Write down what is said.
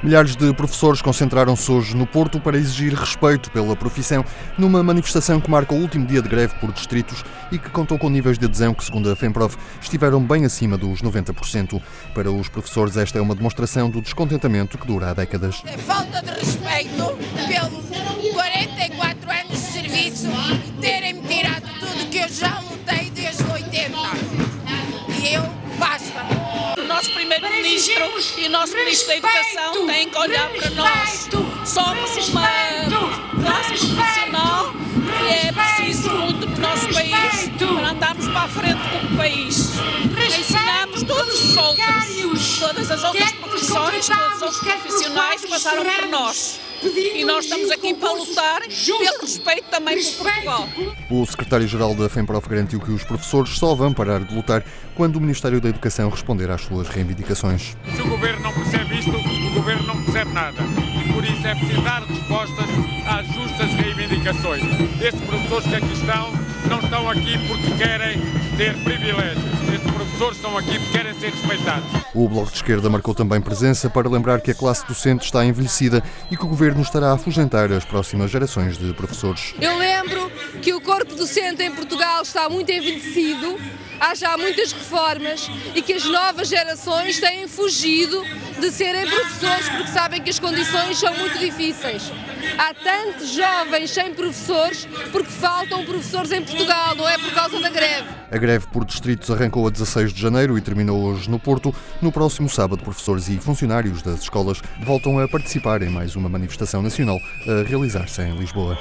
Milhares de professores concentraram-se hoje no Porto para exigir respeito pela profissão, numa manifestação que marca o último dia de greve por distritos e que contou com níveis de adesão que, segundo a FEMPROF, estiveram bem acima dos 90%. Para os professores, esta é uma demonstração do descontentamento que dura há décadas. É falta de respeito Primeiro-Ministro e o nosso Ministro da Educação têm que olhar para nós. Somos uma classe profissional que é preciso muito do nosso país para andarmos para a frente como país. Ensinamos todos os outros, todas as outras profissões, todos os outros profissionais passaram por nós. E nós estamos aqui para lutar pelo respeito também por Portugal. O secretário-geral da FEMPROF garantiu que os professores só vão parar de lutar quando o Ministério da Educação responder às suas reivindicações. Se o Governo não percebe isto, o Governo não percebe nada. E por isso é preciso dar respostas às justas reivindicações. Estes professores que aqui estão não estão aqui porque querem ter privilégios. Professores estão aqui porque querem ser respeitados. O Bloco de Esquerda marcou também presença para lembrar que a classe docente está envelhecida e que o Governo estará a afugentar as próximas gerações de professores. Eu lembro que o corpo docente em Portugal está muito envelhecido, há já muitas reformas e que as novas gerações têm fugido de serem professores porque sabem que as condições são muito difíceis. Há tantos jovens sem professores porque faltam professores em Portugal, não é por causa da greve. A greve por distritos arrancou a 16 de janeiro e terminou hoje no Porto. No próximo sábado, professores e funcionários das escolas voltam a participar em mais uma manifestação nacional a realizar-se em Lisboa.